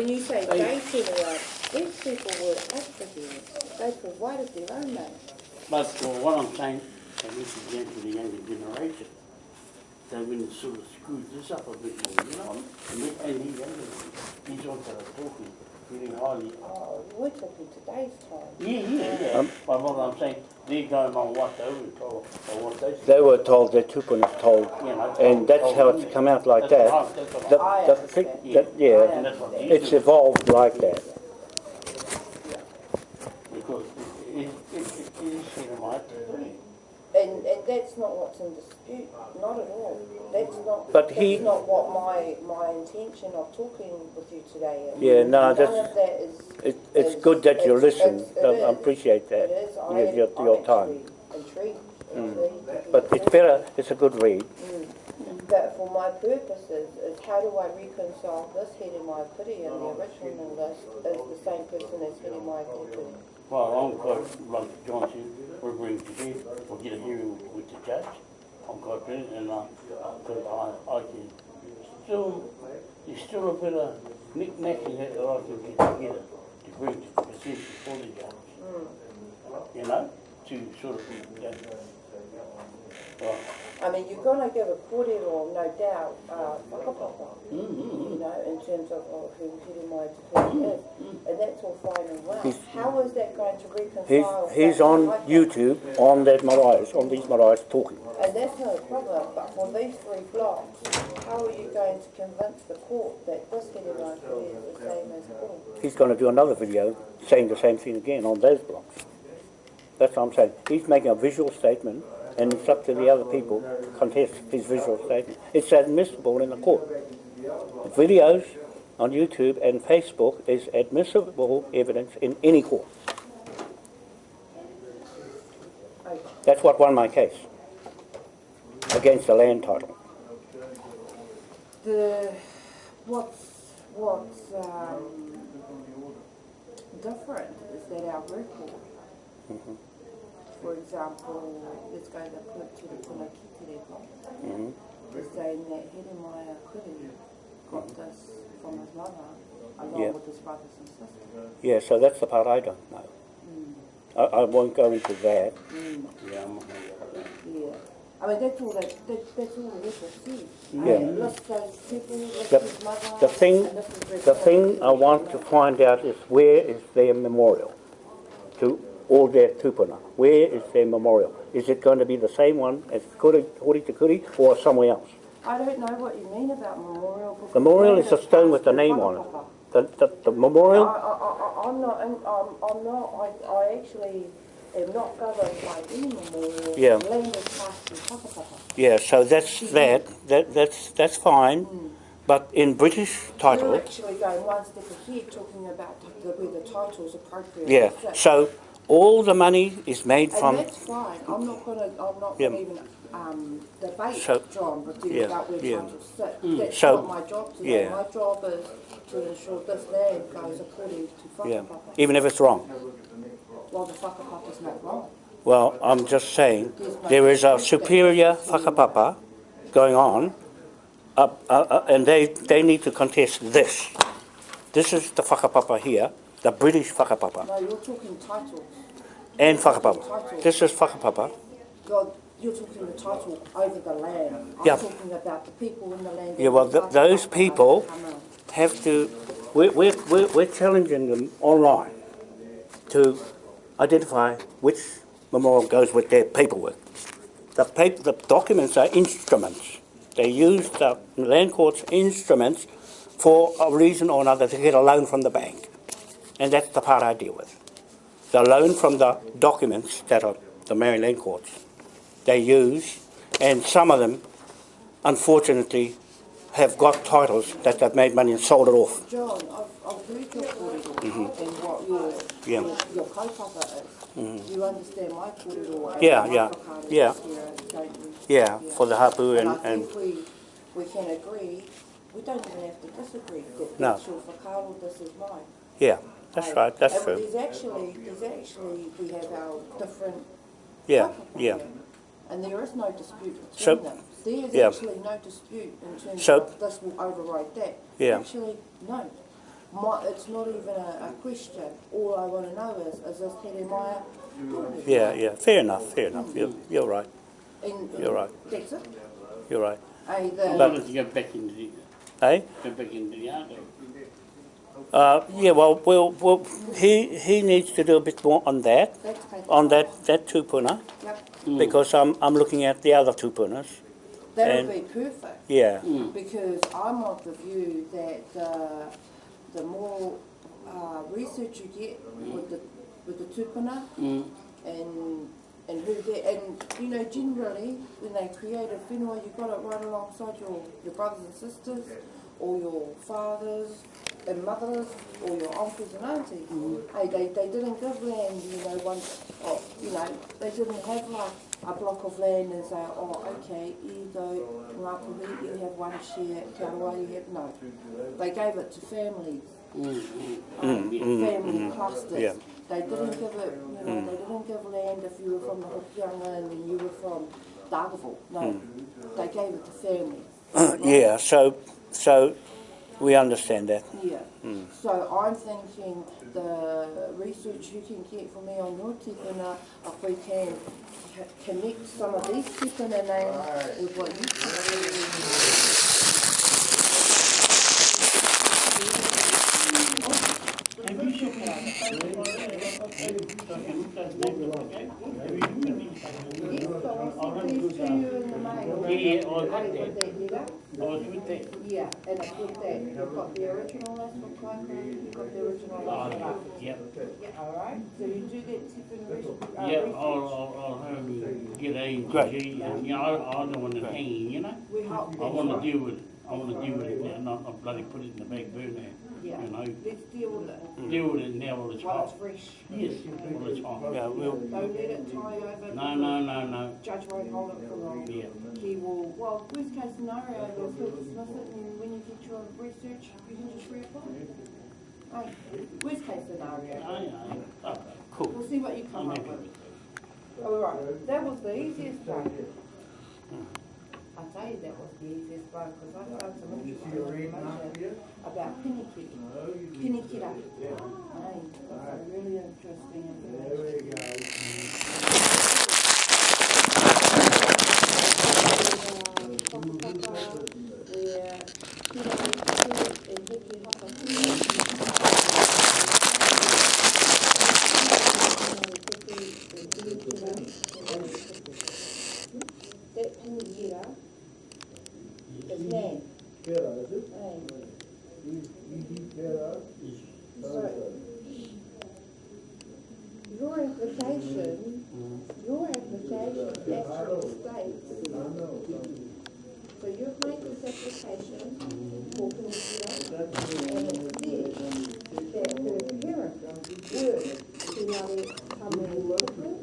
when you say They- they it up, these people were applicants, they provided their own money. But well, what I'm saying, and this is again for the younger generation, they've been sort of screwed this up a bit more, you know? And he, and he, younger one, he's also talking really highly. Oh, we're talking today's time. Yeah, yeah, yeah. Um, But what I'm saying, they're going on what they were told, or what they. They were told, their tupuna told, You know, and that's how it's come out like That's that. right, that's what The, I- I the thing, understand. that, yeah, that's it's evolved like that. Because it, it, it, it is cinematic. And, and that's not what's in dispute, not at all. That's not, But that's he- not what my, my intention of talking with you today is. Yeah, no, None that's- of that is. It, it's is- good that you listen, it's- it I I is. appreciate that, It is, I your, am, your, I'm time. actually intrigued, Mm. But it's better, it's a good read. Mm. But for my purposes, is how do I reconcile this head in my pity and the original list is the same person as head in my pity? Well, I'm quite, like John said, we're bringing to bed, we'll get a hearing with the judge. I'm quite pleased, and, uh, I, I can still, there's still a bit of knick-knacking that I can get together to bring to the position for the judge. You know, to sort of, yeah. Right. I mean, you're gonna give a kōrero, no doubt, uh, whakapapa, Mm-hmm. you know, in terms of, of who in my pity is. And that's all fine and well. He's- How is that going to reconcile? he's that on? YouTube, on that Mariah's, on these Mariah's talking. And that's no problem, but for these three blocks, how are you going to convince the court that this head in my pity is the same as Paul? He's gonna do another video saying the same thing again on those blocks. That's what I'm saying. He's making a visual statement, and it's up to the other people to contest his visual statement. It's admissible in the court. Videos on YouTube and Facebook is admissible evidence in any court. That's what won my case against the land title. The, what's, what's, um, different is that our record, Mhm. For example, this guy that to put to the Punakitere block, Mhm. is saying that Heremaya Kuri got this from his mother, along Yeah. with his brothers and sisters. Yeah, so that's the part I don't know. I, I won't go into that. Mm, Yeah, I'm not gonna go there. yeah. I mean, that's all that, that, that's all the record says. Yeah. And List those people, list The- his mother. the thing- and this is their The thing I want to find out is where is their memorial to all their tupuna? Where is their memorial? Is it going to be the same one as Kuri, Hori Te Kuri or somewhere else? I don't know what you mean about memorial. Memorial is a stone with the name on it. The, the, the memorial? I, I, I'm not, I'm, I'm- not, I, I actually am not governed by any memorial. Yeah. Land is passed to whakapapa. Yeah, so that's that. That that's that's fine. Hmm. But in British You're title, actually going one step ahead, talking about the, where the title's appropriate. yeah. So all the money is made And from that's fine, I'm not gonna, I'm not Yeah. even, um, debate, So- John, with you yeah, about where yeah. titles sit. That's So- not my job today, yeah. my job is to ensure this land goes according to yeah, whakapapa. even if it's wrong. Well, the whakapapa's not wrong. Well, I'm just saying, there is a superior whakapapa going on, uh, uh, uh, and they, they need to contest this. This is the whakapapa here, the British whakapapa, No, you're talking titles. and whakapapa. This is whakapapa, God, you're talking the title over the land. Yeah. I'm talking about the people in the land. Yeah, well, th- those people- have to, we're, we're, we're we're challenging them online to identify which memorial goes with their paperwork. The paper, the documents are instruments. They use the land court's instruments for a reason or another to get a loan from the bank. And that's the part I deal with. The loan from the documents that are the Maryland Land Courts. They use, and some of them, unfortunately, have got titles that they've made money and sold it off. John, I've, I've heard your kōrero and what your, Mm-hmm. Yeah. Mm-hmm. your, your kaupapa is. You understand my kōrero and Yeah, my yeah, yeah. here, don't you? Yeah, for the hapu and, and, think we, we can agree, we don't even have to disagree, that No. your whakaaro, this is mine. yeah, that's right, that's And true. there's actually, there's actually, we have our different Yeah, yeah. And there is no dispute So- between them. There yeah. actually no dispute in terms So- of this will override that. Yeah. Actually, no. My, it's not even a, a question. All I want to know is, is this Here Maya? Yeah, yeah, fair enough, fair enough. You're, you're right, And, You're right. That's it. you're right. Hey, I the, wanted to go back into the, Eh? go back into the yard. Uh, yeah, well, well, well, he, he needs to do a bit more on that, on that, that tupuna, Yep. because I'm, I'm looking at the other tupunas. That'll and- be perfect. Yeah, Because I'm of the view that uh, the more uh, research you get with the with the tupuna Mm. and and who they and you know generally when they create a whenua you got it right alongside your your brothers and sisters or your fathers and mothers or your uncles and aunties. Hey, they, they didn't give land, you know, one, oh, you know, they didn't have like a block of land and say, oh, okay, you go, Ngāpuhi, you have one share, Te Aroa, you have, no. They gave it to families, Mm, mm. um, family clusters. Yeah. They didn't give it, you know, they didn't give land if you were from the Hokianga and then you were from Dargaville. No, they gave it to families. yeah, so, so we understand that. Yeah. Hmm. So I'm thinking the research you can get for me on your tipuna, if we can connect some of these tipuna names with what you Have you shook it up? Have you looked at it? Have you looked at it? Yes, so I'll send these to you in the mail. Yeah, letter. I was with that. Yeah, and it's with that, you've got the original for Kaikoura, you've got the original Oh, for yeah, yep. Alright, so you do that tipuna res- uh, Yeah. I'll, I'll, I'll have him get A to Great. G, and, you I, I don't want it hanging, you know? I that's wanna deal with, it. I wanna deal with it now, not, not bloody put it in the back burner, Yeah, you know? let's deal with it Deal with it now while it's while it's hot. fresh. Yes, while it's hot. Yeah, we'll, Don't let it tie over. No, no, no, no, Judge won't hold it for long. yeah. He will, well, worst case scenario is he'll dismiss it and when you get your research, you can just reapply. Hey, worst case scenario. I, I, okay, cool. We'll see what you I'm come up happy with. with that. All right, that was the easiest one. I tell you that was the easiest one because I found some interesting information about Pinikiri. Pinikira. Hey, that's a really interesting information. That Pinikira is land. Hey. So, your application, your application actually states, so you've made this application for Peninsula, and it says that her parents were Tinari Kamu That's correct.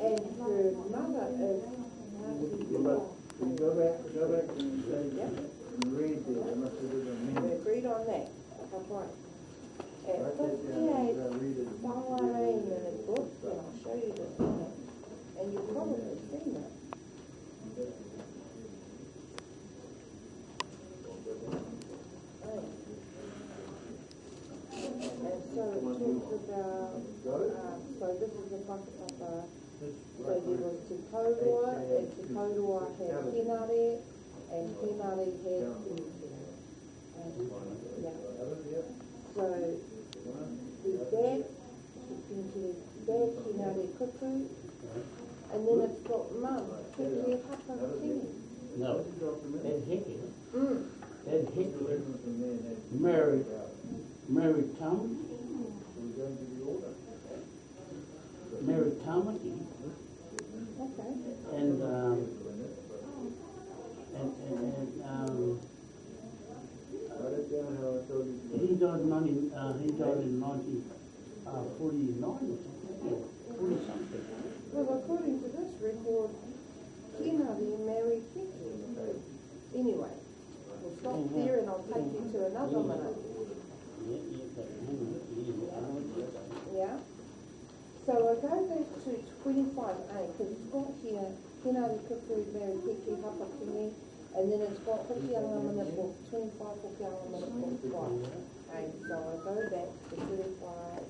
and her mother is Ngāti Go back, go back and say, Yep. and read it, I must have done a We minute. agreed on that, that's right. At Write that down, fifty-eight, I read it. Whawarein in his book, and I'll show you this minute, and you've probably seen it. Right. And so it talks about, um, so this is the whakapapa, so there was Te Kaurua, and Te Kaurua had Hinare, and Hinare had Pinikira. And, yeah. So, the dad, Pinikira, dad, Hinare Kuku, and then it's got mum, Kiki Hapa Kingi. No, that Hickey, Mm. that Hickey married, married Tom, Tamaki, Okay. and, um, and, and, and, um, Write it down how I told you. he died in uh, he died in nineteen, uh, forty-nine or something, yeah, forty something. Well, according to this record, Hinare married Kiki. Anyway, we'll stop there and I'll take you to another minute. Yeah, yeah, on, yeah, I know what you're saying. Yeah. So I go back to twenty-five A, because it's got here, Hinare Kuku married Kiki Hapa Kingi, and then it's got Hokianga Mana for twenty twenty-five for gallon minute book price. And so I go back to thirty-five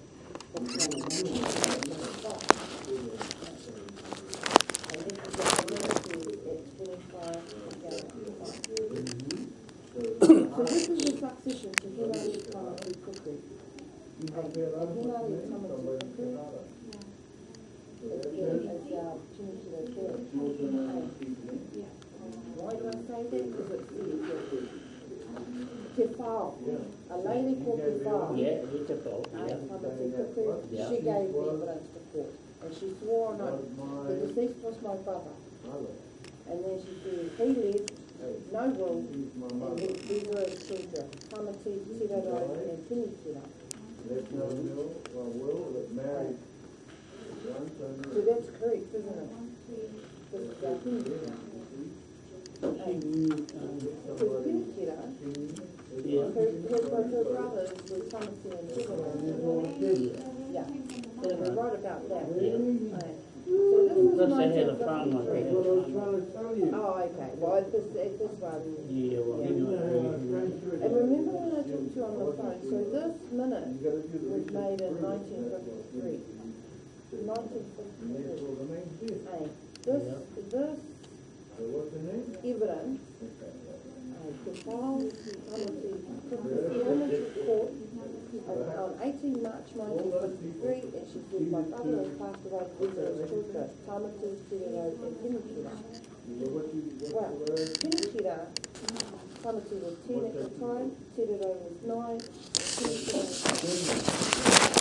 for gallon minute price. And this is the gallon price. So this is the succession to Hilary Tamati Kuku. And Hilary Tamati Kuku is, is our Chinchilla Care. Why a lady called Te Yeah, it's a Uh, yeah. She gave the evidence to court. And she swore on oath, the deceased was my brother. And then she said, he lived, no will, and he- these are his children, Tamati, Tiraro, and Tini Tira. Left no will, well, will, that married So that's correct, isn't it? This is our Tini Tira. So Tini Tira, Yeah. her, her, her, her brothers were Tamati and Tiraro. Yeah, so we're right about that. Aye. So this is they had a farm like nineteen that. What I was trying to tell you. Oh, okay, well, this, this one, Yeah, well, Yeah. anyway. And remember when I talked to you on the phone, so this minute You gotta do the was made in first. And this, this and my brother has passed away Tamati, Tiraro, and you, Well, what's the was ten at the time, Tiraro was nine, Pinikira was Yeah, well, that's wrong. Whatever the name is. And this is the law. I was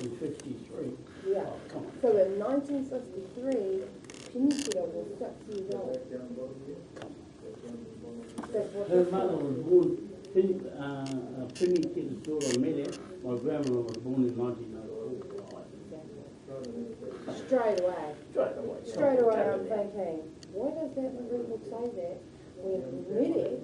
in fifty-three. Yeah. Oh, come on. So in nineteen fifty-three, Pinikira was six years old. That's what Her mother was born, Penny, uh, uh, Penny Kid's daughter, Mary, my grandmother was born in nineteen oh four. Straight away. Straight away. Straight away, I'm thinking, why does that record say that when Medi,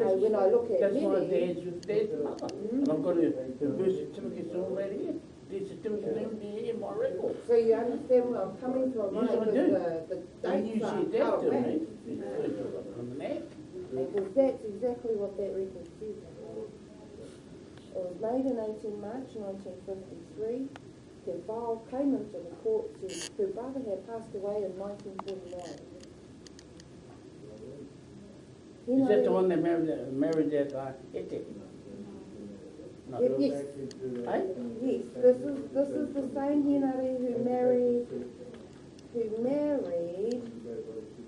uh, when I look at That's my Medi, dad's, dad's mother. And I've got a, the birth certificate's all right here. The certificate's in there in my record. so you understand where I'm coming from, Yes, right? I Because do. the, the you dates are said that out to me, it's first of all, I'm an. Because that's exactly what that record says. It was made in eighteen March nineteen fifty-three. The file came into the court, said her brother had passed away in nineteen forty-nine. Is that the one that married, that married that, uh, Ete? No, Yes, yes. Yes, this is, this is the same Henare who married, who married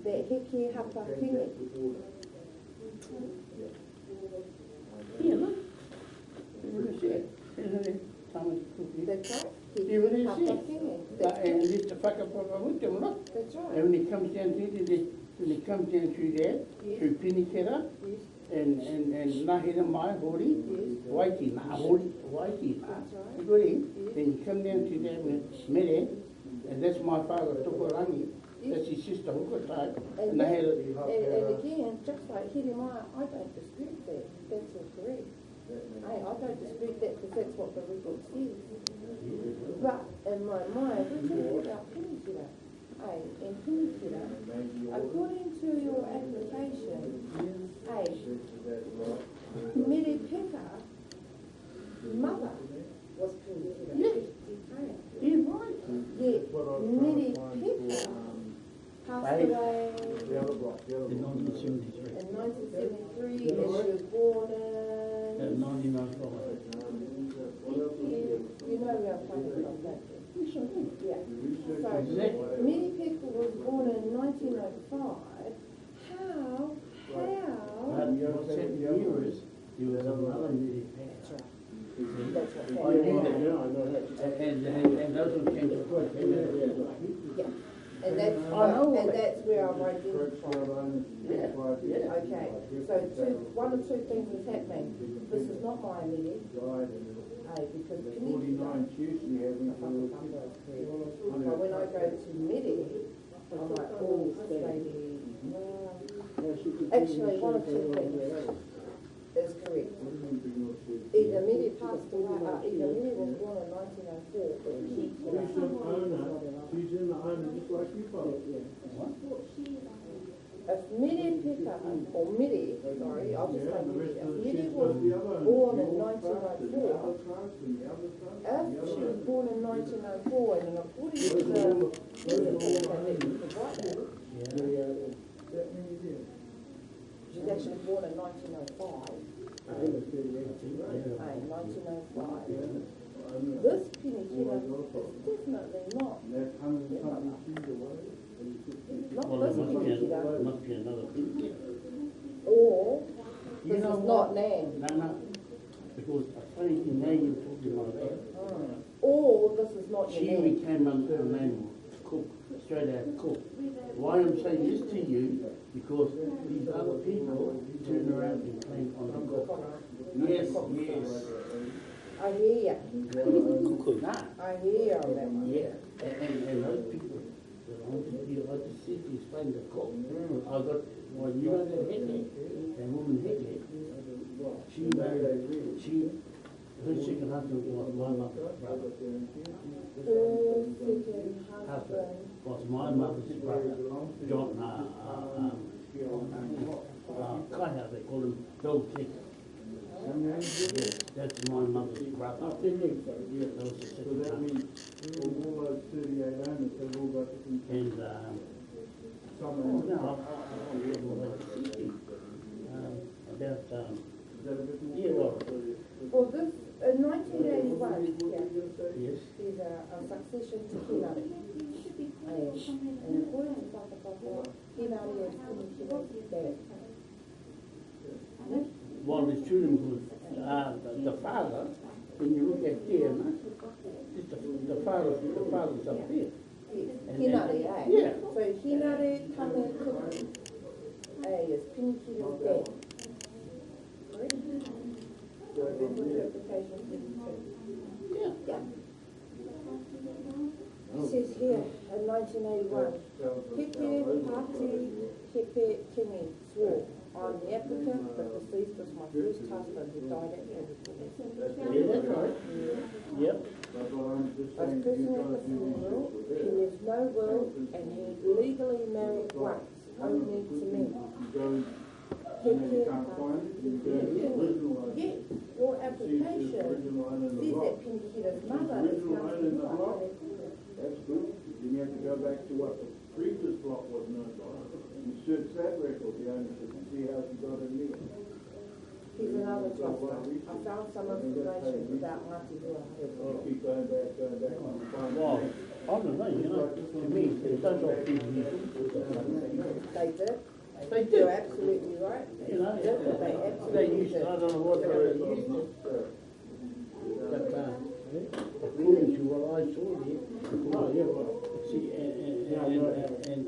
that Hiki Hapakini. Yeah, look. What is it? Isn't it? Thomas Cookie? That's right. Yeah, what Heke is it? Uh, That's And right. this the whakapapa with them, look. That's right. And when it comes down to it, it- when it comes down through there, Yes. through Pinikera, Yes, and, and, and Nahira Mai, Hori, yes, Waiti, Nah, Hori, Waiti, Nah. that's right. You got him? Then you come down to there with Mere, and that's my father, Tokorangi. That's his sister, Hukatai. And And I and, again, just like Hirimaya, I don't dispute that, that's all correct. Hey, I don't dispute that because that's what the record says. But in my mind, we're talking about a in particular, according to your application, A, Millie Picker, mother, was convicted of You're right. Yet, Millie Picker passed away in 1973. 1973, she was born in... 1995. You know we are playing that. Yeah. So, Many people was born in nineteen oh five. How, how? But what's happened here is, there was another Mary passed. That's what I happened. knew. Yeah, know. And, and, and those who came to court, came out. Yeah, and that's, I know and that. that's where I'm Correct, identifying. Yeah, yeah. Okay, so two, one of two things is happening. This is not my immediate, Died in eh, because the Penny. forty-nine Tuesday having But to. when I go to Medi, I'm like, oh, this lady, well, actually, one of two things. Is correct. Either Medi passed away, uh, either Medi was born in nineteen oh four, or she. She's an owner, she's in the owner just like you folks. If Medi Pika, or Medi, sorry, I'll just say Yeah, the Medi, rest if of the Medi shit's was got the other owners. born in old nineteen trust oh and the four, other trust and the other trust and If the she was born in nineteen oh four and in according to the, certificate that you provided, That many years. she's actually born in nineteen oh five, I was thirty-eight, right? eh, nineteen oh five. I know. This Penny Kidder is definitely not, not Well, must be, a- must be another thing. or You this know is what? not Nan. No, no, because a funny thing, now you're talking like that. Mm. Or this is not She your Nan. became a, a cook, straight out cook. Why I'm saying this to you, because these other people turn around and claim on the cook. Yes, yes. I hear. Nah, I hear ya on that one. yeah, and, and, and those people, that want to be, like to sit to explain the cook. I got, well, you know that Hitley, that woman Hitley, she married, she, her second husband was my mother's brother. Husband, was my mother's brother, John, uh, uh, um, uh, Kaya, they call him Bill Tick. Yes, that's my mother's brother. You, so, yeah. That was the So second that husband. means all those thirty-eight owners have all got different, And, um, oh, no, um, about, um? Yeah, well- this, in nineteen eighty-one, yeah, a, succession to Hinari. And, and according to Whakapapa, Hinari is Penny Kidder's dad. well, the children was, uh, the, the father, when you look at it's the, the father, the father's up there. Then- Hinari, eh? Yeah. So Kuku, eh, is Penny Kidder's dad. Correct? With interpretation fifty-two. Yeah. Yeah. It says here, in nineteen eighty-one, Pepe Pati Kepe Kenny swore, I'm the applicant, but deceased was my first husband who died at Liverpool. Yeah, that's right. Yep. That's what I'm just I was saying. present the guys need to funeral, be he there. lives no will, and he legally married once, only to me. You go, and Pepe then you can't find it, you go to the original owner. Yes, your See, application original owner in says that Penny mother is original owner in the Nancy block. White. That's good. Then you have to go back to what the previous block was known by. And search that record, the ownership, and see how she got it here. He's another truster. I found some information about Ngati Hua. I'll keep going back, going back on the farm. Well, I don't know, you know, to me, it does all people you They did. They You're absolutely right. You know, They they absolutely used, did. I don't know what they used, but, uh, according to what I saw here, well, yeah, well, see, and, and, and,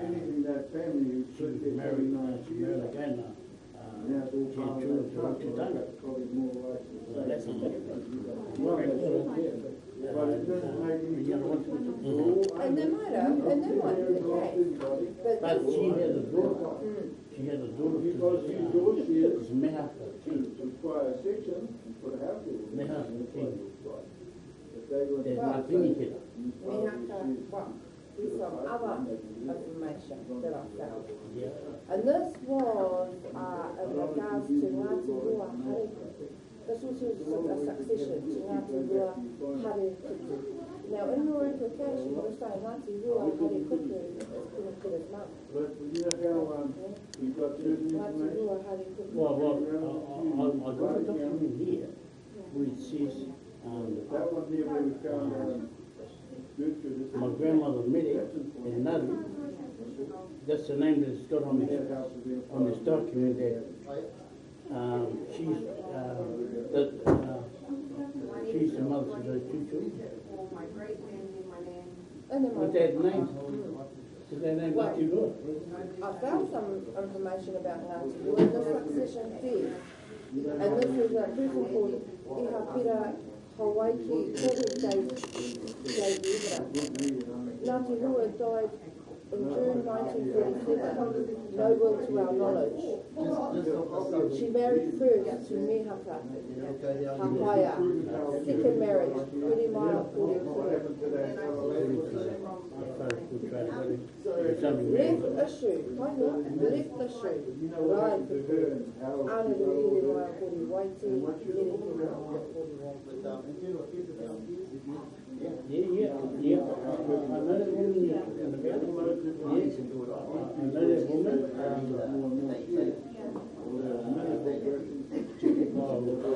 Penny, that, family married, again, that's what. But it doesn't make what? And they might have, and they might case. everybody. But she had a daughter, mm. She had a daughter. Because she does, she is. It's to King. to acquire a section and put a house in. They have the king. If they were. There's my Penny kid. Mihaka, well, there's some other information that I found. Yeah. And this was, uh, in regards to Ngati Rua Hare Kutu. This was a a succession to Ngati Rua Hare Kutu. Now, in your application, you're saying Ngati Rua Hare Kutu is Penny Peter's mum. But you know how, um, you've got certain Ngāti information? Rua Hari Kupu. Well, well, I, I, I got a document here where it says, um, That one there where we found, um, good, good, this is- my grandmother Mary and Nadu, that's the name that's got on this, house is in. on this document that, um, she's, uh, that, uh, she's the mother of those two children. And then With that name, is that name too good? I found some information about Ngāti Rua, the succession says, and this is a person called Iha Pira Hawaiki, Kore gave, gave the evidence. Ngāti Rua died in June nineteen thirty-seven, no will to our knowledge. She married first to Mehaka, Hapaya, second marriage, Uri Mara Kore What happened to that fellow lady? As far as good trade, really, it's something Left issue, left issue. Waiti, waiti. Yeah, yeah, yeah.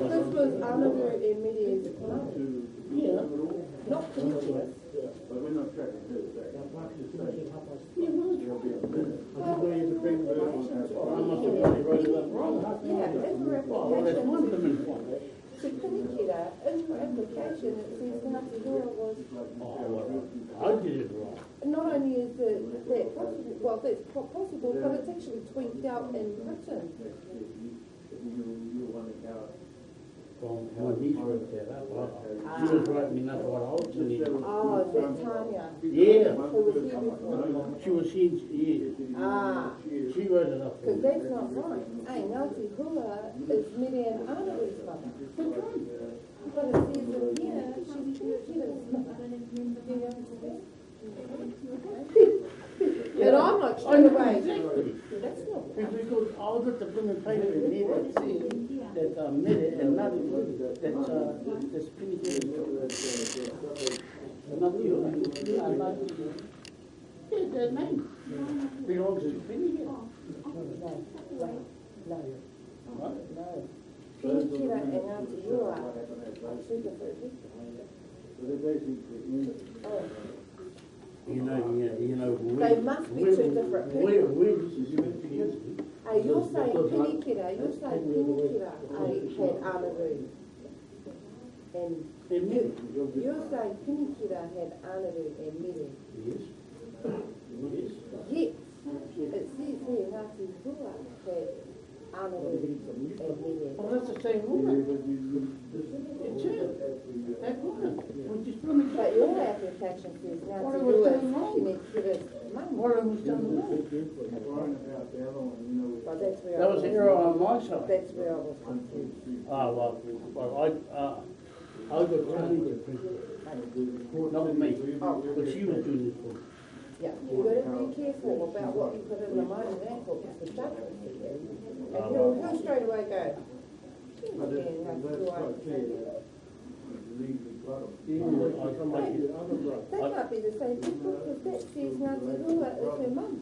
This was Ana rui e Yeah. not Penicular. But we're not tracking her back. I just wanted to bring the, I must have probably wrote it up wrong. Yeah, in her Well, that's one of them. To Penicular, in her application, it says Ngāti Rua was, Oh, well, I did it wrong. not only is it that possible, well, that's possible, but it's actually tweaked out in written. Well, when he wrote that up, I- she was writing up what I was doing. Oh, is Tanya, Yeah, who was here she was in, yeah, Ah. she it up. Because that's not right. Hey, Ngāti Hua is Miriam Anaru's mother. But it says in here, she's Penicular's mother. And I'm straight away, Exactly that's not, because all the documentation needed that are made and not that uh, the spirit is not you, are not you. Yeah, their name. Belongs to Trinity. Primitiva è nato io a 100%. You know, you, you know. They must be two different people. Where, where this is your opinion? Hey, you're saying Penicular, you're saying I had Anaru. And And Mary. you're saying Penicular had Anaru and Miriam. Yes. Yes. Yes, it says here Ngāti Hua had Anaru and Well, that's the same woman. It's her. That woman. Was just blooming. But your application says What Ngāti was Hua done wrong? Penicular's mum. What I was done wrong. But that's where I That was was, an error on my side. that's where I was confused. Ah, well, well, I, uh, I got Tony to print it. Not me, but she was doing this for me. Yeah, you gotta be careful about what you put in the minor airport, because the judge will see it. And he'll, he'll straight away go, "Hmm, again, Ngāti Hua." Yeah, I come back here. That might be the same people, because that says Ngāti Hua is her mum.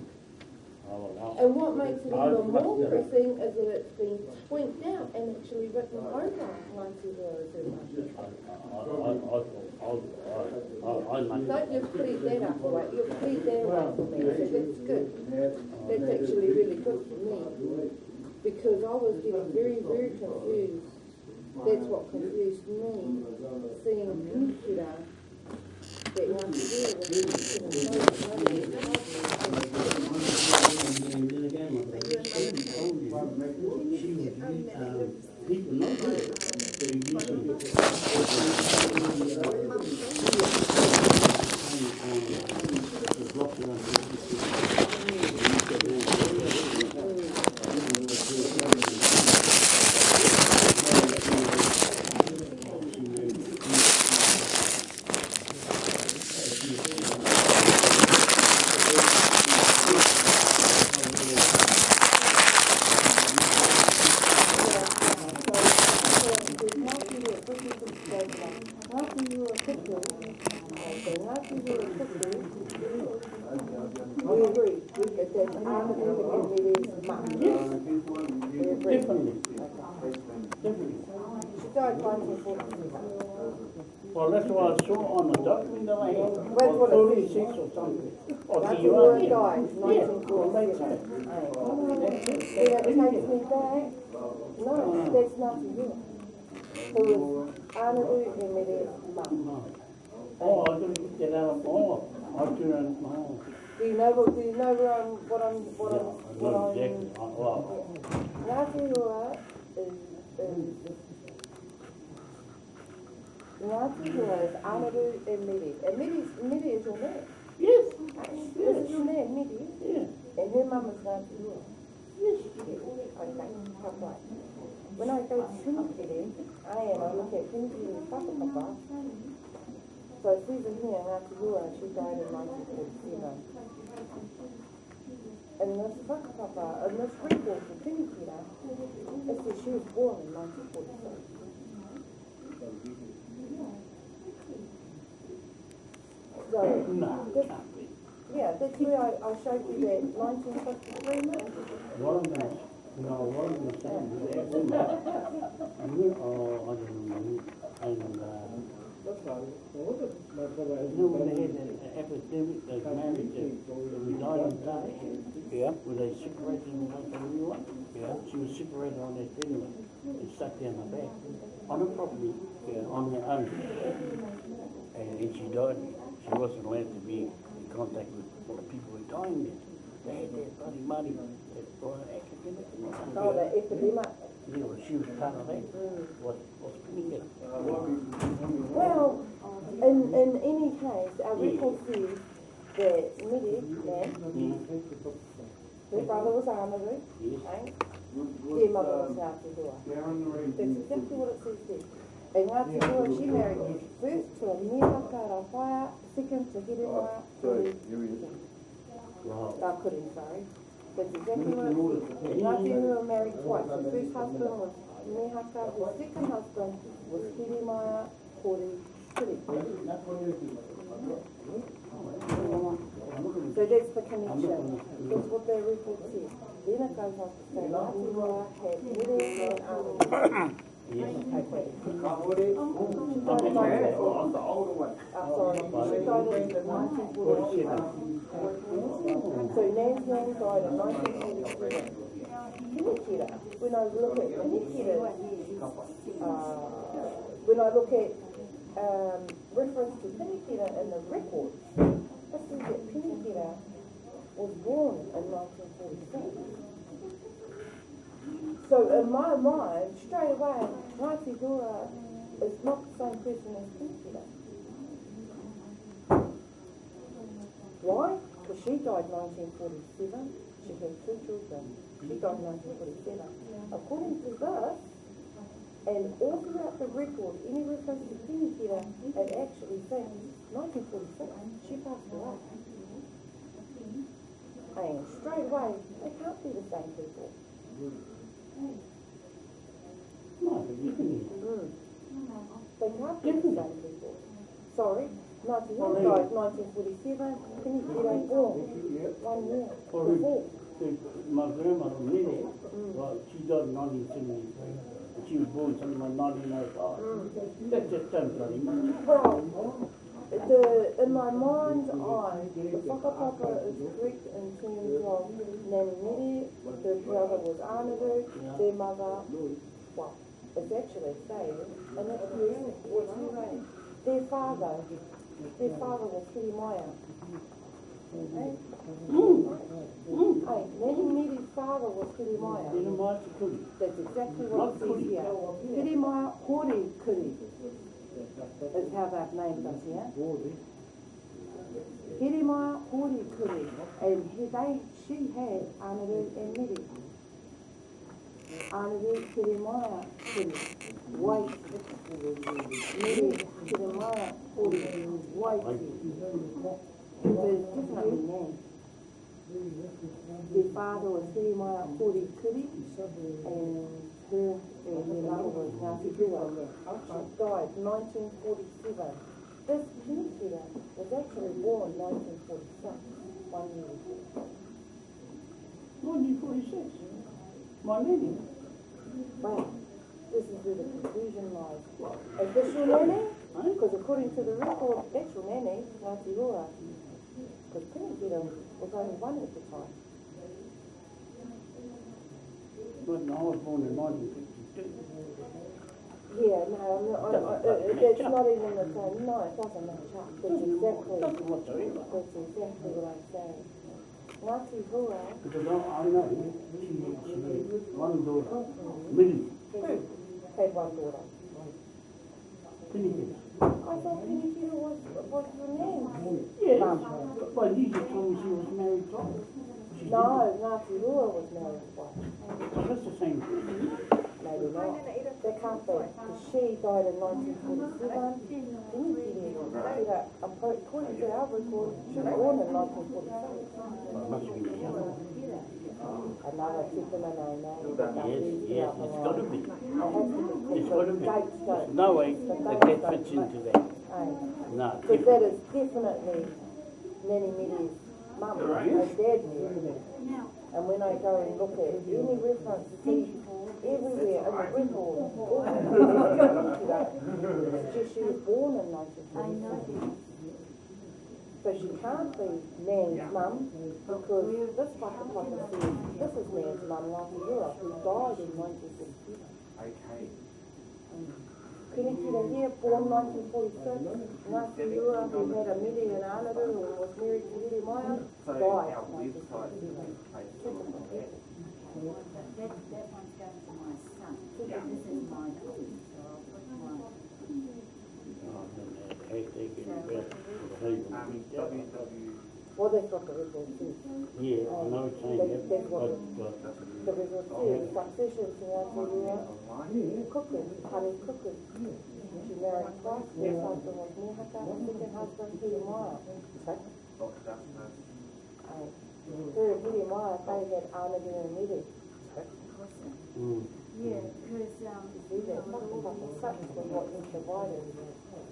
And what makes it even more pressing is that it's been tweaked out and actually written over I, I make Don't just plead that up away, you plead that away for me, so that's good. That's actually really good for me, because I was getting very, very confused. That's what confused me, seeing Penicular, that Ngāti Hua was getting so And then again, my brother, she told was, um, people know that, they usually. We agree, we, that that's Armadillo and Medi's mum. We agree. Definitely, Okay. definitely. She died nineteen forty-seven. Well, that's what I saw on the document that I had, Wait, what or it thirty-six or something. Or That's do the you word want- died, Yeah, nineteen well, that's forty-seven. it. See, that takes me back, no, that's not you. Who was Armadillo and Medi's mum. No. Oh, I didn't get that out of, oh, I didn't, oh. Do you know, what- do you know where I'm, what I'm, what Yeah, I'm, I what know I'm? exactly, Uh, well, Ngāti Rua is, is, Ngāti Rua is Anaru and Miri. And Miri, Miri is your name. yes, This is your name, Miri. yeah, And her mum is Ngāti Rua. yes. Okay, come right. When I I am, I look at Pinukiri Whakapapa. So it says in here, Ngāti Rua, she died in nineteen forty-seven. And this Whakapapa, and this record for Pinukira, it says she was born in nineteen forty-seven. So, No, this, yeah, that's where I, I showed you that nineteen fifty-three map. What I'm gonna, no, what I'm gonna say is that woman, and we, oh, I don't know, and, uh, you know, when they had Yeah, where they separated yeah, She was separated on that anyway, and stuck down her back, on her property, yeah, on her own. And she died, she wasn't allowed to be in contact with the people who there. They had that bloody money, Well, in, in any case, our yes. record says that Medi, yes. her brother was Armadu, yes. their mother was Ngātihua. That's exactly what it says there. And Ngātihua, she married first to a Mihaka Rawhaia, second to Hirema, oh, sorry, here he is. Rākuri, sorry. That's exactly what it says. Ngāti Rua married twice. Her first husband was Mehaka. her second husband was Kirimaya Kori Kuri. So that's the connection. That's what their report says. Then it goes on to say, Ngāti Rua had Midi and Armaru. Yes. Okay. She died in 1940. Sorry, she died in 1947. So Nan's nan died in 1947. When I look at Pinikira, uh, when I look at um, reference to Pinikira in the records, it says that Pinikira was born in 1946. So in my mind, straight away, Ngāti is not the same person as Pinikira. Why? Because she died 1947. She had two children. She died 1947. According to this, and all throughout the record, any reference to Pinikira, it actually says 1946. She passed away. And straight away, they can't be the same people. No, but you can, Mm. They can't be the same people. Sorry, Ngāti Rua died 1947. Pinikira born one year before. my grandmother, Lily, well, she died in nineteen seventy-three, and she was born nineteen oh five. That's just bloody much. The, in my mind's eye, the whakapapa is correct in terms of Nani Miri, the brother was Anaru, their mother, well, it's actually saying, and that's correct, what's her? Their father, their father was Kirimaya. Hey, Hey, Nani Miri's father was Kirimaya. You know, my security. That's exactly what it says here. Kirimaya Hori Kuri named us here. Hirimaya Hori Kuri. And he, she had Anaru and. Anaru Hirimaya Kuri. White. Miri Hirimaya Hori. White. There's definitely names. Their father was Hori Kuri. And She died nineteen forty-seven. This Pinikira was actually born nineteen forty-six. one year before. Nineteen forty-six. My lady. Well, this is where the confusion lies. This nanny? Because according to the record, your nanny, Ngāti Rora. Was only one at the time. No, I was born in nineteen fifty-two. Yeah, no, I'm not, I'm, uh, uh, that's not even the same, no, it doesn't match up, that's exactly, Doesn't whatsoever. that's exactly what I'm saying. Ngāti Rora, Because I, I know, she, she had one daughter, Millie, had one daughter. Pinnacle. I thought Pinakita was, was your name. Yes, but Lisa told me she was married twice. She No, Ngāti Rora was married twice. didn't. So that's the same thing. Maybe not. That can't be, she died in nineteen forty-seven. Pinakita, I'm pro- according to our record, she was born in nineteen forty-seven. Well, it must have been the other one. Another Tiffany name, eh? Yes, yes, it's got to be. It has to be, It's because got to the be. dates There's don't. no way that that fits into that. No. Because that is definitely many Millie's mum and dad knew. And when I go and look at any reference, see everywhere in the record, all the it's just she was born in nineteen forty-seven. So she can't be Nan's mum because this fucker fucker says, this is Nan's mum, Ngāti Rua, who died in nineteen forty-seven. Okay. Pinakita here, born nineteen forty-six, Ngāti Rua, who had a midi and another, who was married to Hiri Maya, So died our nineteen website is forty-seven. based on that. That, that one's going to my son. This is my daughter, so I'll put my, Oh, Um. Well, that's what the record says. Yeah, I know it's saying that, but, but, The record says, succession to Ngāti Rua, Online. cooking, honey cooking. She married twice, first husband was Nehaka, second husband Hiri Maya. So, Dr. Dustin. her and Hiri Maya, they had Anadu and Midi. mm, yeah, because, um, See that, fucking fucking sucks with what you provided.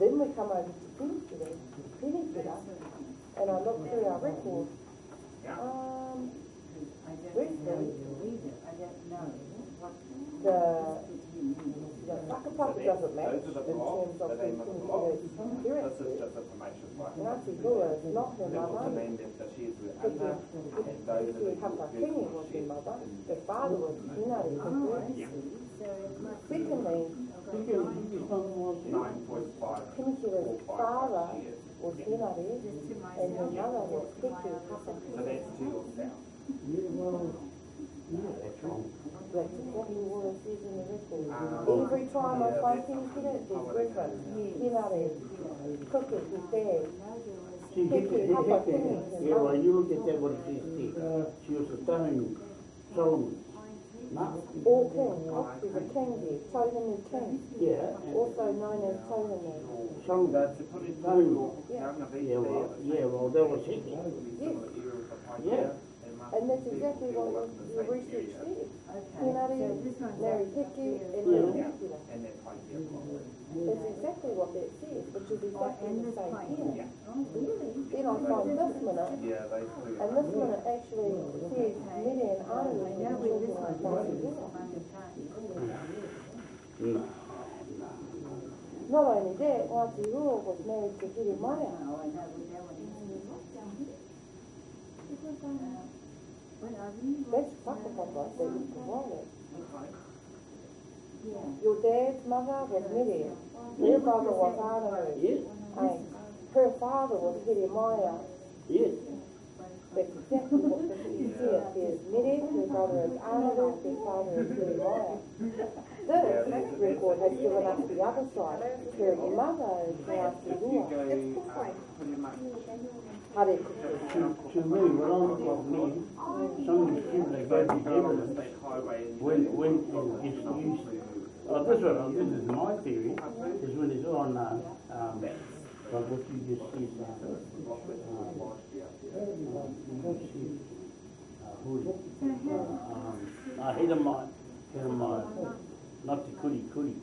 Then we come over to Pinakita, Pinakita, and I look through our record. Um, I don't Where's know the- I don't know what the, fit him in. the whakapapa doesn't match in Those are the terms of blocks, the the name of the blocks. Pinakita's is just information, right? Ngāti Rua is not her That was the mother. name that that she is with Anna, and those are the Hiki Hapakini was her mother. Her father was Hinari. I see, so it must be. Secondly, you can, you can start was it? nine point five. Father was Hinari, Just to my and her son. mother was Hiki So Hapakini. that's to your south. Yeah, well, yeah, that's wrong. What it says in the record. Um, Every time I find Pinakita, there's reference. Hinari, Cookie, his dad. See, Hector, Hector, yeah, well, you look at that, what it says there, she was a stone, Solomon. No, All king, she's a king there, Tohunu king, yeah, also known as Tohunu. Solomon, So to put it through your Yeah. town of East yeah, well, yeah, well, that was Hector. will be some of the areas of Pike Yeah. And that's exactly what up in the your same research area. said. Okay, Hinari so this one's married up Hiki there. and Yeah. then Pinakita. And then Pike Hill. That's exactly what that says, which is exactly and the same pipe. here. Oh, really? Then I find this minute, Yeah, and this minute actually says Midi and Anu I were know where this talking one about is, it. it's Manukau. No, Not only that, Ngāti Rua was married to Hiri Maya. Oh, I know where that one is. But I really That's whakapapa that you provided. Yeah. Your dad's mother was Midi, her mother was Anu. yes, and her father was Hiri yes, That's exactly what the you see it. There's Midi, her brother is Anu, her father is Hiri Maya. This record has given us the other side. Her mother is Ngāti If you Rua. go, um, pretty much Hare to, to me, when I look at me, some of these people, they go to go along the evidence, state highway and. when, when it gets used, oh, this one, this is my theory, is when it's on, uh, um, like what you just uh, uh, see, uh, is it? Um, uh, mine, head of mine, not the kuri kuri.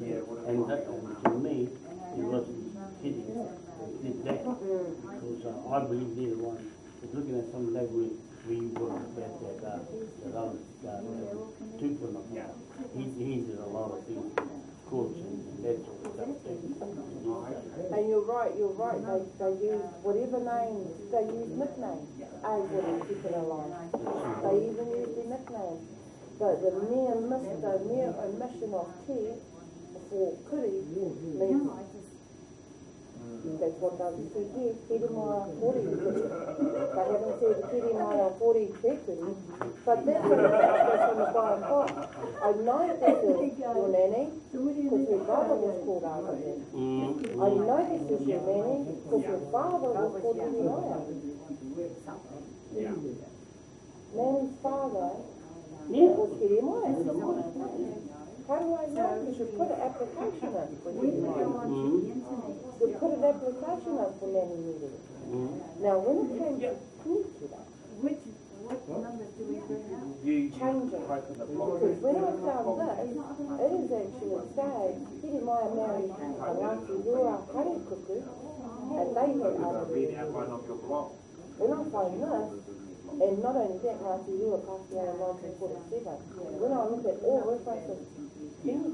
Yeah, and that, to me, it was hitting. did that. Because uh, I believe they're the ones, just looking at some that, that, uh, that other, uh, two for them. He, he did a lot of things, courts and that sort of stuff. too. And you're right, you're right, they, they use whatever names, they use nicknames as is keeping alive. They even use the nicknames. But the mere mis, the mere omission of T for kuri means that's what they say here, kiri mai kuri kuri. They haven't said kiri mai kuri te kuri. But that's in the, that's in the Bible. I know this is your nanny, because your brother was called after him. Mm, I know this is your nanny because your father was called Jeremiah. Nanny's father Yeah. was Jeremiah. How do I know? You should put an application in for Jeremiah. mm, You put an application in for Nanny Miri. mm. Now, when it came to Kunikira, Which, what numbers do we bring up? You, change it. broken the. Because when I found this, it is actually saying Jeremiah married Alaki Rua Harikuku, and they had other Read the outline of your block. When I find this, and not only that, Ngāti Rua passed away in nineteen forty-seven, when I look at all references, She was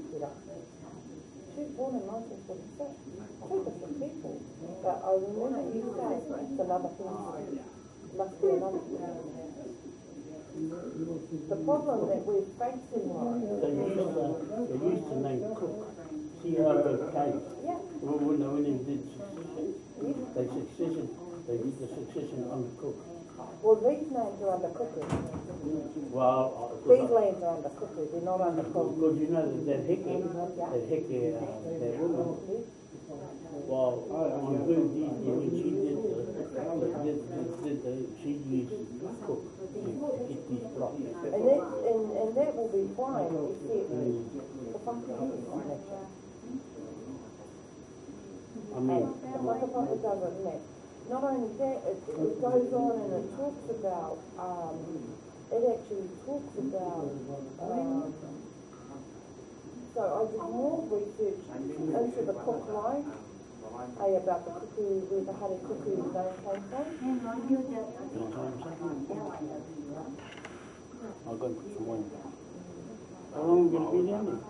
born in two different people, but I remember you saying it's another thing, must be another thing. The problem that we're facing right They used to, they used to name Cook, C-R-O-K. yeah, when when they did succession, they succession, they did the succession under Cook. Well, these names are under cookery, Well, these uh, lands are under cookery, they're not under cook. because you know that that Hickey, that Hickey, uh, that woman, well, on Blue Deed, when she did the, did, did, did the, she used Cook to get these blocks. And that, and, and that will be fine, except the fucking connection. I mean, The motherfucker doesn't match. Not only that, it, it goes on and it talks about, um, it actually talks about, um, so I did more research into the cook line, eh, about the cuckoo, where the honey cuckoo name came from. Hang on, you're just, you know what I'm saying? now I know who you are. I'll go put some wine. How long you gonna be down there?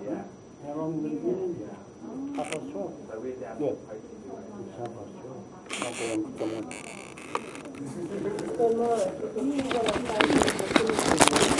Yeah. How long you gonna be in there? Half past twelve? So we're Yeah. to posting your It's half past twelve. Thank you.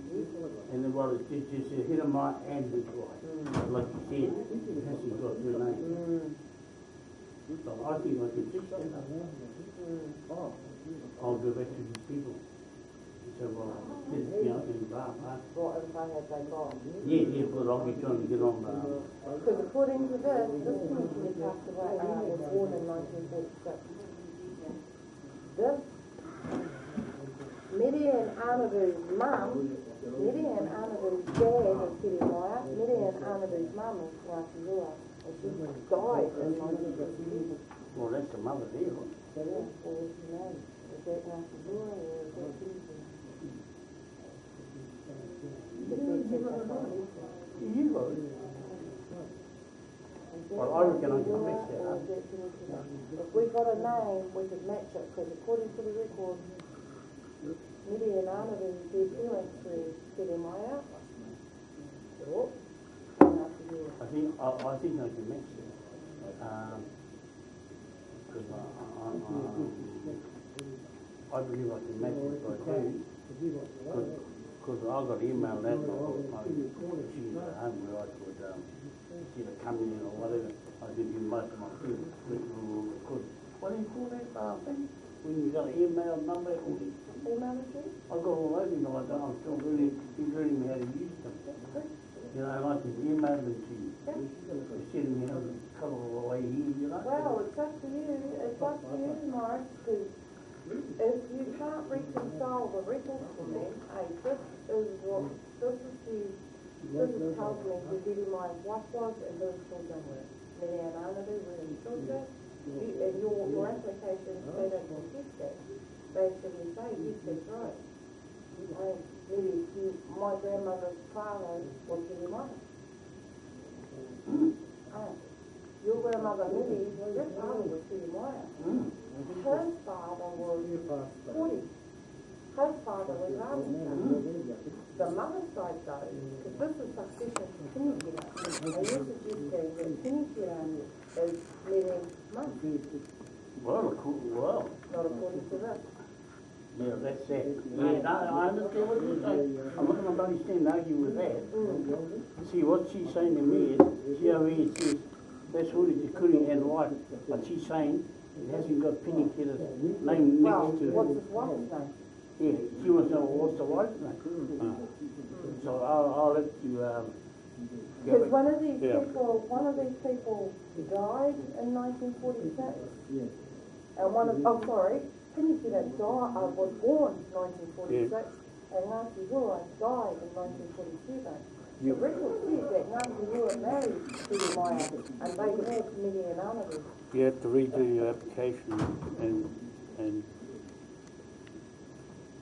and the well, it's just, Hiramaya and his wife, like you said, it hasn't got their name. So I think I can fix that. I'll go back to these people. So, well, this, you know, and blah, blah. What info had they got? Yeah, yeah, but I'll be trying to get on, uh, Because according to this, this commissioner passed away, uh, was born in nineteen forty-six. This, Midian Arnavu's mum, Midian Arnavu's dad is Kitty Moyer, Midian Arnavu's mum is Ngāti Rua, and she died in nineteen fifty-six. well, that's the mother there, yeah, was name? Is that Ngāti Rua or is that? You it. Well, I reckon I can mix that up. If we got a name, we could match it, because according to the record, Midian Arnaby, their parents were getting my out. Oh, after. I think, I, I think I can mix it. Um, cause I, I, I, I believe I can match it, but I do. Cause, cause I got email that, I, she's at home where I could, um, either come in or whatever. I could do most of my things, which record. What do you call that, uh, thing? When you got an email number, all Email address? I got all those in like that, I'm still really, learning me how to use them. You know, I can email them to you. Instead of me having to cut all the way here, you know? Well, it's up to you, it's up to you, Mark, because if you can't reconcile the records for me, hey, this is what, this is the, this is tells me who Diddy my wife was and who his children were. Many and Arnaby were his children, you, and your, your application, they don't contest. They actually say, yes, that's right. And maybe you, my grandmother's father was Diddy mine. Oh, your grandmother Minnie, your father was Diddy Moyer. Her father was forty. Her father was Robinson. The mother's side though, because this is succession to Pinnicula, and you're suggesting that Pinnicula is Minnie's mum, Well, cool, well, not according to this. Yeah, that's it. Yeah, no, I understand what you're saying. I'm not gonna understand arguing with that. See, what she's saying to me is, see how he says, that's what it's including and right, but she's saying it hasn't got Penny Killer's name Well, next to what's it. his wife's name? Yeah, she wants to know what's the wife's name. So I'll, I'll let you, um, Because one of these Yeah. people, one of these people died in nineteen forty-six. And one of, oh, sorry, Pinnicula died, uh, was born in nineteen forty-six, and Ngāti Rua died in nineteen forty-seven. The You- record says that Ngāti Rua married Peter Maya, and they had many and Arnaby. You have to redo your application and, and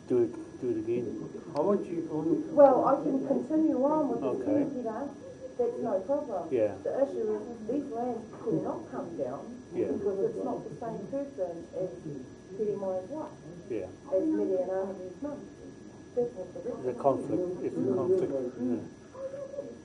do it, do it again. I want you, I want you- Well, I can continue on with the Okay. Pinnicula, that's no problem. Yeah. The issue is, these lands could not come down, Yeah. because it's not the same person as Peter Maya's wife. Yeah, as Midian Arnaby's mum. That's what the it's a conflict, it's a conflict, yeah.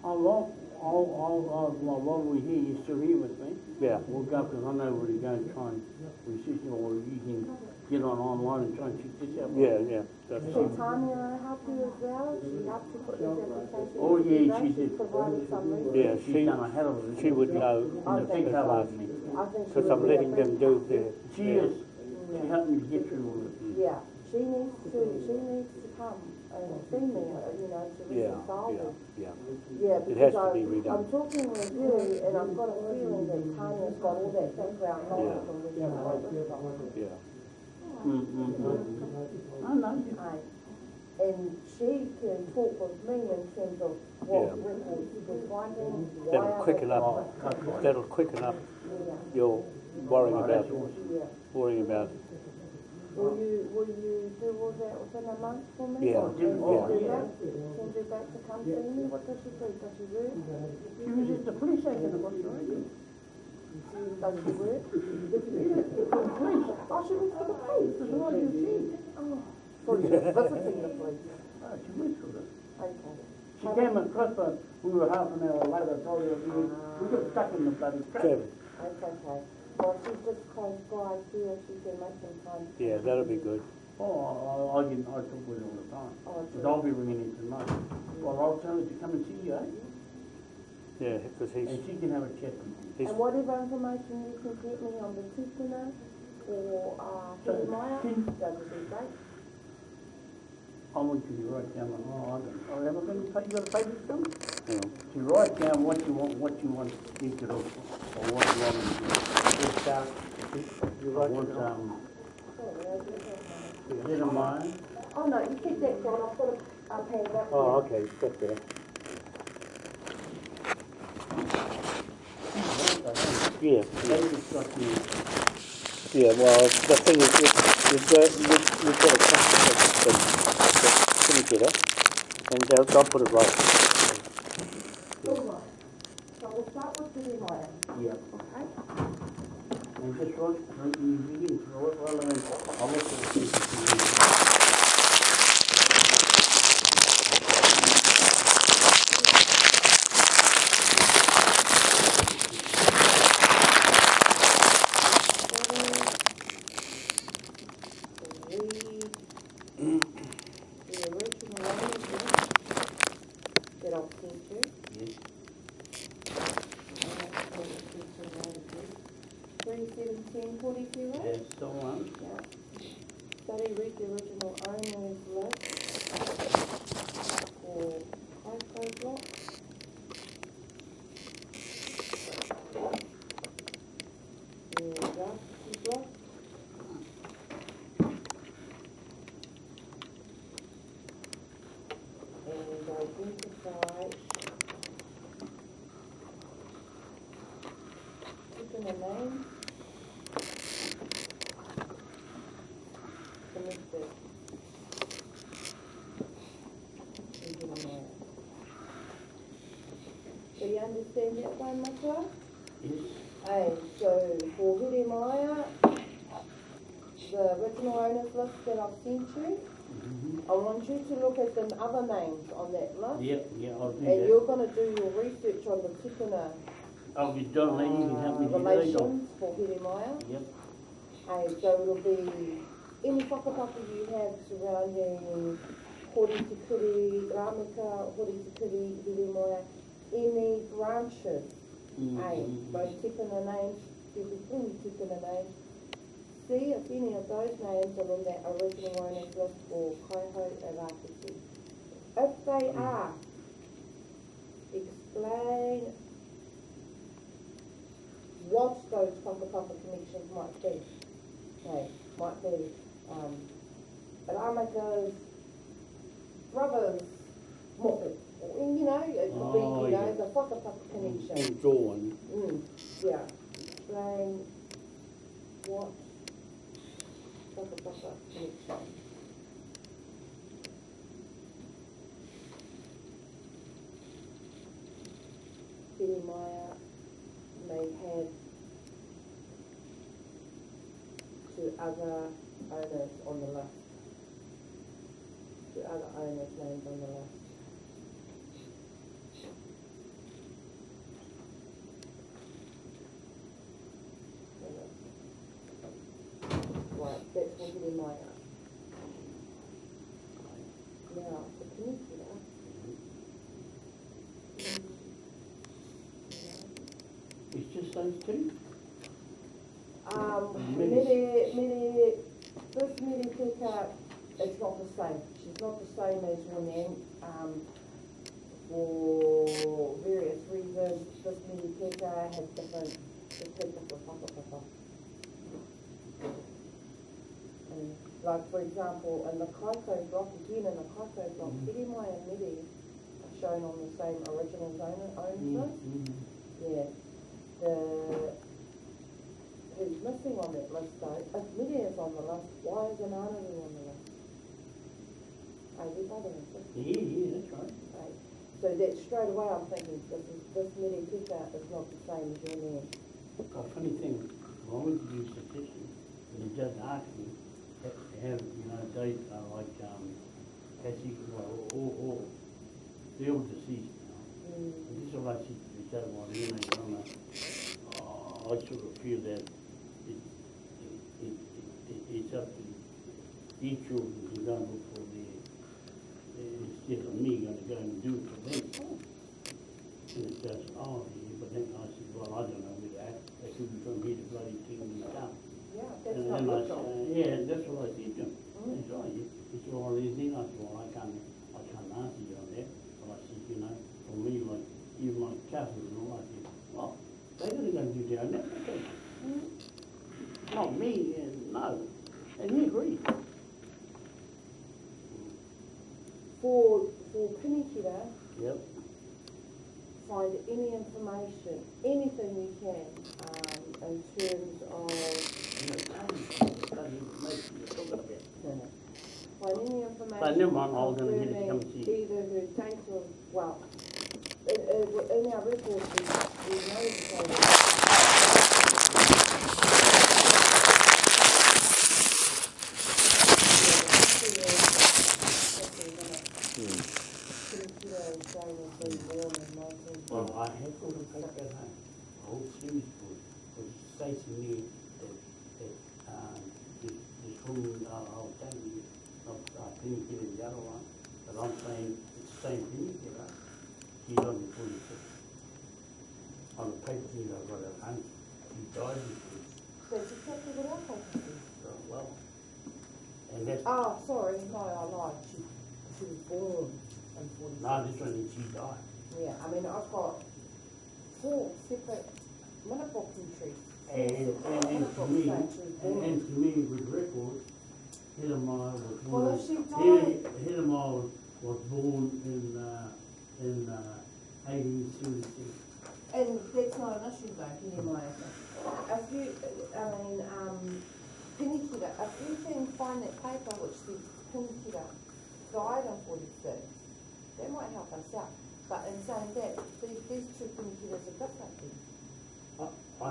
I'll, I'll, I'll, I'll, I'll- while while we're here, you're still here with me? Yeah. We'll go, because I know where to go and try and research, it, or you can get on online and try and check this out. Yeah, yeah, that's Should fine. Tanya help you as well? She helped you put this application? Oh, yeah, she did. provided some research. Yeah, She's she, done a hell of a. she would know I The think big so. cover me. I think she because I'm letting them do their. She is, she helped me get through all this. Yeah, she needs to, she needs to come and see me, uh, you know, to Yeah, reconcile yeah, yeah. Yeah, It has because to be I- redone. I'm talking with you, and I've got a feeling that Tanya's got all that background knowledge on this. stuff. Yeah, Mm, mm, mm. I know. Aye. And she can talk with me in terms of what Yeah. records we're finding, why that'll are quicken they- up, that'll quicken up Yeah, your worrying about, yeah. worrying about, Will you, will you do all that within a month for me? Yeah, Or yeah. Send you back, send you back to come see me, what does she do, does she work? She was at the police station across the road. Oh, Does it work? I should look for the police, there's no idea she. Oh, sorry, visiting the police. Oh, ah, she went through it. Okay. She came across us, we were half an hour later, told her, we, we got stuck in the bloody traffic. That's okay. Well, she's just close by here, she can make some time. Yeah, that'll be good. Oh, I'll, I didn't, I talk with her all the time. Oh, Because I'll be ringing in tonight. Well, I'll tell her to come and see you, eh? Yeah, because he's, And she can have a chat with you. he's, And whatever information you can get me on the Tikuna or, uh, So, Hirimaya, can- that would be great. I want you to write down, I don't, oh, have I got any, pa- you got a paper still? you know, To write down what you want, what you want me to do, or what you want to do. just, uh, you I write want, it down. um, Sorry, I didn't a head mine, Oh, no, you keep that, John, I've got a, a pen right Oh, okay, it's got there. Yeah, yeah, David's got me, yeah, well, the thing is, you, you've got, you've, you've got a copy of the, the certificate, eh? and they'll, they'll put it right. All right. So we'll start with the Hirimaya, yeah. okay? And just write, write, you begin to write, well, and I'll look the things Read the original language that I've sent you. Yes. Three seventeen forty-two, right? That's the one. Yeah. Study, read the original owners list for Coco block. The Yaki block. And identify Put in a name. Connected. Engineer. You understand that one, Michael? Yes. Hey, so for Hirimaya, the original owners list that I've sent you, I want you to look at the other names on that list. Yep, yeah, I'll do And that. you're gonna do your research on the Tikuna I'll John Lee, you can help me uh, do that. Relations for Hirimaya. Yep. And so it'll be any whakapapa you have surrounding Hori Tikuri, Ramika, Hori Tikuri, Hirimaya, any branches Hey, Mhm. those tikuna names, there'll be plenty of tikuna names. See if any of those names are on that original owners list for Kaiho Arakiti. If they are, explain what those whakapapa connections might be. Okay, might be, um, Ramika's brother's or, you know, it could be, Oh, you know, yeah. the whakapapa connection. And Dawn, Mm, yeah, explain what Papa Papa connection. Jeremiah may have to other owners on the list. To other owners named on the list. Right, for Jeremiah. Now, for Peninsula. it's just those two? Um, Mere, this Mere Peka, it's not the same. She's not the same as women. Um, for various reasons, this Mere Peka has different, the Peka for Papa Papa. And like, for example, the Kaiko block, again, in the Kaiko block, Mhm. Jeremiah and Mere are shown on the same original owner, owners list. Mhm. Yeah, the, who's missing on that list though, if Lydia's on the list, why is Ananaru on the list? Are you and sister? Yeah, yeah, that's right. Right. So that straight away I'm thinking, this is, this Miri Pika is not the same as your man. a funny thing, do statistics, and the judge asked me, to have, you know, dates, uh, like, um, Cassie, well, or, or, the old deceased, you know. And this is what I said to well, you know, you know, uh, I sort of feel that it, it, it, it, it's up to each children to go and look for their, instead of me gonna go and do it for them. And it goes, oh, yeah, but then I said, well, I don't know with that, they could be from here to bloody Kingdom Come. Yeah, that's And not then I job. yeah, that's what I said to him. He said, you, he said, well, there's nothing, I said, well, I can't, I can't answer you on that, but I said, you know, for me, like, even cousins and all, I said, well, they're gonna go do their own application. Not me, and no, and he agreed. For, for Yep. find any information, anything you can, um, in terms of, You know, find any information. I to come see. Either her date of, well, in, in, our records, we, know that. Well, I had to take that home. The whole series was, was stating me that, that, um, this, this woman, uh, I was telling you, of, uh, Painkiller, the other one, but I'm saying it's the same Painkiller. She's on the twenty-sixth. On the paper thing I got at home, she died this week, That's exactly what I thought. so, well. And that's, Oh, sorry, no, I lied, she, she was born in forty-six. no, this one, is she died. Yeah, I mean, I've got four separate minute book entries. And, and, and to me, and, and to me, with records, Hidemeyer was Well, born, if she Hide- Hidemeyer was, was born in, uh, in, uh, eighteen seventy-six. And that's not an issue though, anyway. If you, I mean, um, Pinikura, if you can find that paper which says Pinikura died in forty-six, that might help us out. But in saying that, these, these two Pinikuras are different then. I, I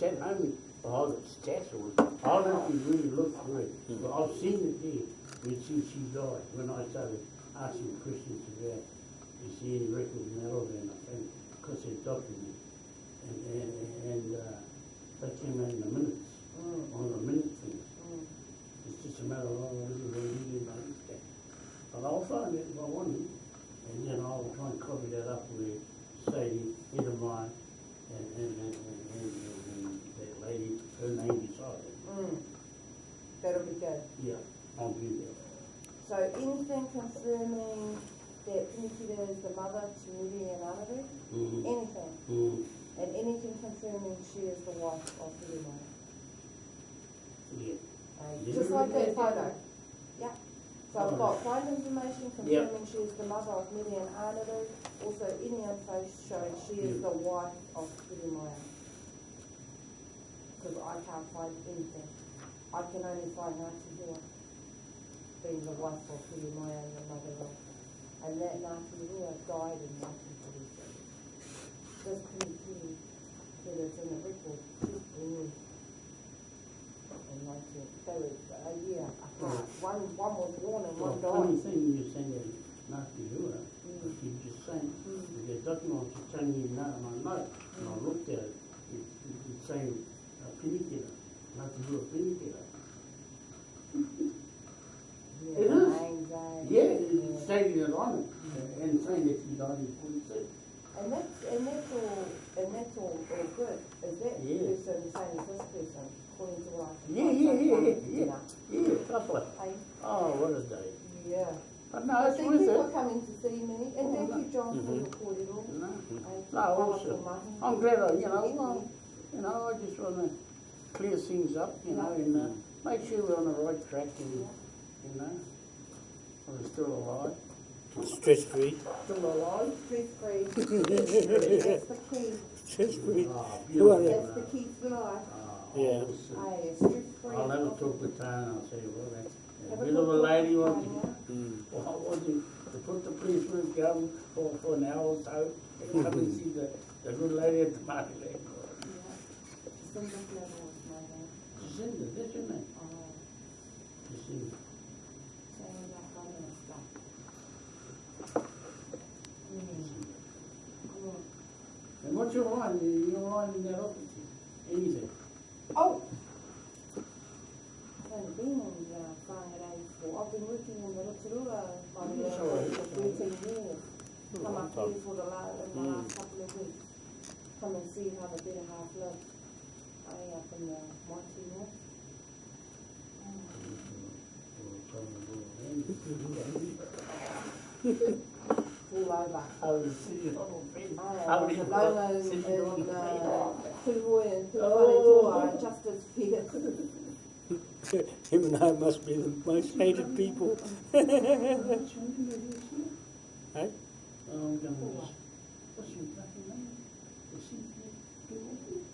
know I got it sent home, oh, the stats was, I don't you really looked through it, but I've seen it there, when she, she died, when I started asking questions about, you see any records in that and I found, because they're documented. And, and, and, uh, they came out in the minutes, Mm, on the minute things. mm. It's just a matter of, this is what you didn't understand. But I'll find it if I want to, and then I'll try and copy that up with Sadie, Edelmine, and, and, and, and, and, and that lady, her name beside it. Mm. That'll be good. Yeah, I'll do that. So anything confirming that Pinikura is the mother to Miri and Anaru? Mhm. Anything? Mm, And anything confirming she is the wife of Hirimai? yeah. Uh, Yeah. Just like that photo. Yeah. So I've got find information Yep. confirming she is the mother of Miri and Anaru. Also any info showing she is Yep. the wife of Hirimai. Because I can't find anything. I can only find Ngāti Hua being the wife of Hirimai and the mother of. And that Ngāti Hua died in nineteen forty-six. This Pinikura that is in the record, born in nineteen, they were a year apart. One, one was born and Well, one funny died. thing you're saying that nasty Hura, Mm. she just saying, Mm. the document she's telling me now, and I know, and I looked at it, it, it's saying, uh, Pinikira, nasty Hura Pinikira. Yeah, It is. eh? Yeah, it's stating it on it, and saying that she died in forty-six. And that's, and that's all, and that's all, all good. Is that Yeah. person the same as this person, according to what I Yeah, yeah, yeah, yeah, yeah. Yeah, couple. Oh, what a day. yeah. But no, it's thank worth you for it. coming to see me, and Oh, thank no. you, John, for Mhm. recording all. No, no, mahi. I'm glad, I, you know, well, you know, I just wanna clear things up, you know, and, uh, make sure we're on the right track and, you know, we're still alive. Stress free. Still alive? Stress free. That's the key. Stress free. Ah, That's the key to life. Ah, Yeah. Hey, stress free. I'll have a talk with Tana, I'll say, well, that, Have a bit of a lady talk, wants to, Tanya. Mm. well, I want to, to put the policeman's gun for, for an hour or so, and come and see the, the good lady at the market. Jacinda Flavor was my name. Jacinda, that's your name? Oh, Jacinda. saying that kind of stuff. And what's your line, your line oh! uh, in that? Anything? Oh! Been in uh, Whāngai for, I've been working in the Rotorua for thirteen years. Come up here for the last, in the last mm. couple of weeks. Come and see how the better half lives. I up in the Monty North. All over. See you. The Lomas and uh, Tuhoe and Tuwharetoa are just as fierce. Him and I must be the most hated people. Hey? Oh, I'm gonna just, what's your fucking name? What's your name? Cynthia.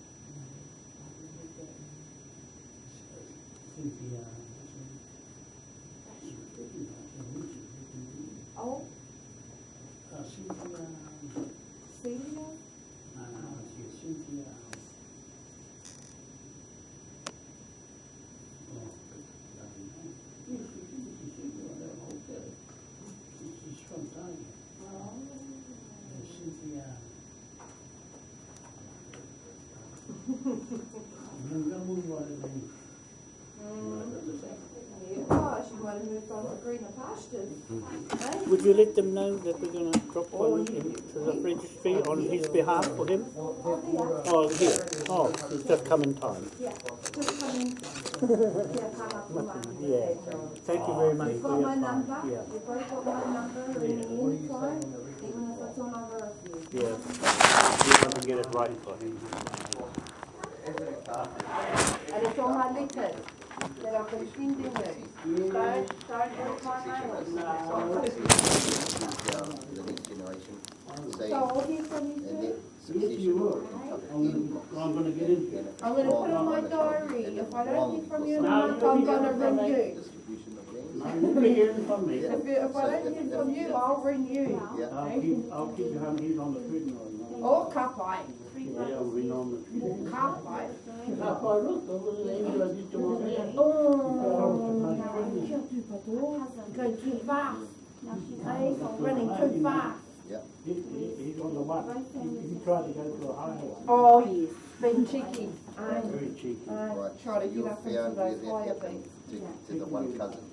what's her name? That's your freaking name, who's your freaking name? Oh, Uh, Cynthia, Celia? uh, it's Cynthia. Oh, bloody name. Yes, she did, she said, well, that hotel. She- She's from Tiger. Oh. Uh, Cynthia. I'm gonna move on to the. Yeah, well, she might have moved on to greener pastures. Hey? Mm-hmm. Would you let them know that we're gonna drop Oh, one into the registry on his behalf for him? Oh. Here, oh, he's just come in time. Yeah, just come in. Yeah, come up Yeah. Thank you very much You've got your my number, Yeah, you've both got my number, ring me anytime, even if it's on over a few. yeah. You want to get it right for him. And it's on my letters that I've been sending you. Don't, don't put my name. the next generation, say, So I'll hear from you and soon. then Yes, succession you will will. cover I'm gonna, I'm gonna get into it. I'm gonna put it on my diary, if I don't hear from you in a month, I'm gonna ring you. Distribution of lands. I'm never hearing from me. If, you- if I don't hear from you, I'll ring you. Yeah, I'll keep, I'll keep you on, he's on the treadmill. Oh, kapai, Yeah, I'll on the treadmill. kapai. Now, if I look, over the angel I did to my man. Oh, too fast. Running too fast. yeah. He, he, he's on the one. He, he tried to go to a higher one. Oh, yes, been cheeky. I, Very cheeky. I Right, try to so you're up into found where those that higher happened to, to the one cousin,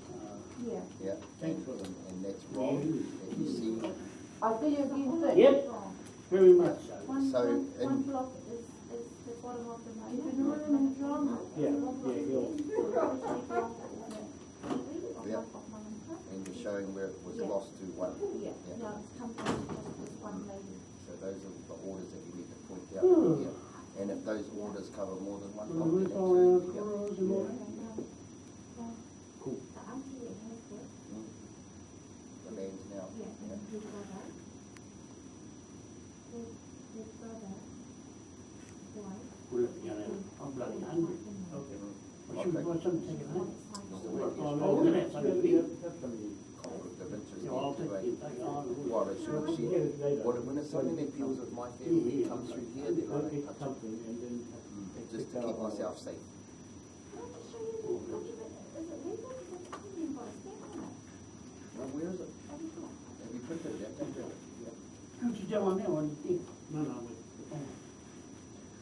Yeah. yeah. Thanks for them. And that's wrong, and you see, I'll see you again soon. Yep, very much so. One, So, one, and- one block is, is the bottom of the road. Keep it running, drama. Yeah, yeah, he'll, Yeah. and you're showing where it was Yeah. lost to one. Yeah, Yeah. no, it's come from just this one lady. So those are the orders that you need to point out Hmm. here. And if those orders cover more than one we'll property, move all around then corridors and all that. Cool. The auntie that has it, the lands now. yeah, and his brother. His, his brother, wife. We're looking at it. I'm bloody hungry. Okay. I should buy some ticket, huh? Oh, no, we're gonna have some to eat. Conflict of interest Yeah, I'll there take too, it, eh? take it on. Well, it should, she, well, when it's something that deals with my family, it comes through here, then I I'll don't get touch it. something and then. Mm, Just to keep myself safe. Can I just show you the document? Is it legal? Is it something you've got a stamp on it? Well, where is it? Have you got? Have you printed it? Don't you? Yeah. Don't you tell on that one, you think? No, no, wait.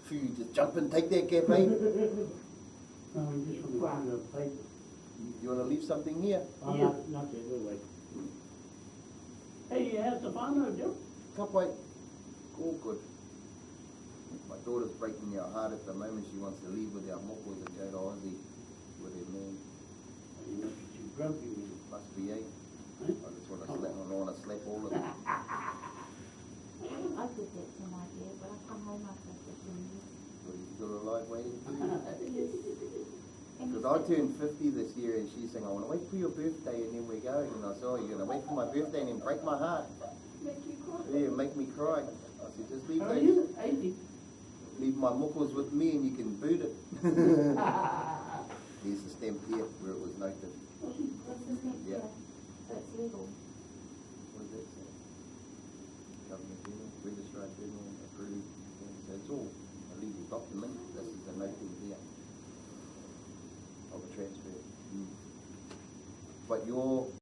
Phew, you just jump and take that gap, eh? No, we just want to do. You wanna leave something here? Not, not yet, we'll wait. Hey, how's the farmer, Joe? Cup white. All good. My daughter's breaking our heart at the moment. She wants to leave with our mokos and go to Aussie with her man. You must be too grumpy, man. Must be, eh? Huh? I just wanna slap, I wanna slap all of them. I did that to my dad, but I come home after fifteen years. But he's still alive waiting for you. Because I turned fifty this year and she's saying, I wanna wait for your birthday and then we're going. And I said, oh, you're gonna wait for my birthday and then break my heart. make you cry. Yeah, make me cry. I said, just leave How are you? Eighty leave my muckles with me and you can boot it. There's a stamp here where it was noted. The stamp yeah. that's legal. What does that say? Government Journal, Registrar Journal, approved. So it's all a legal document. This is the noting here of a transfer. Mm. But your